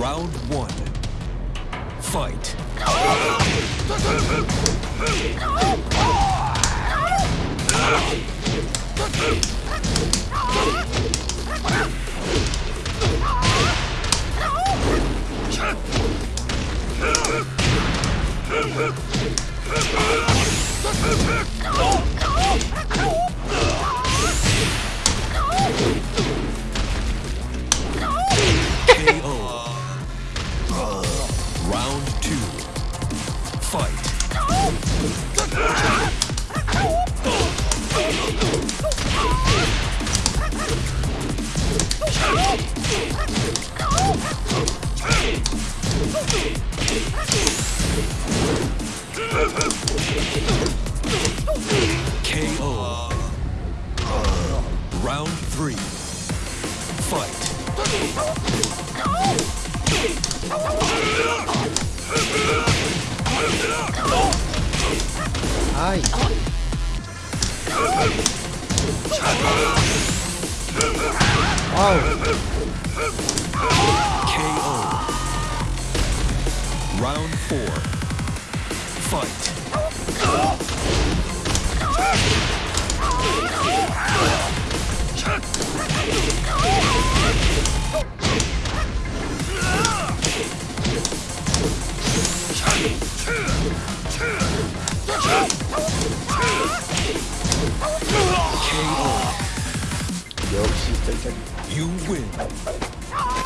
Round one. Fight. KO. Round three. Fight. die. Oh. KO. Round four. Fight. Jump! You win.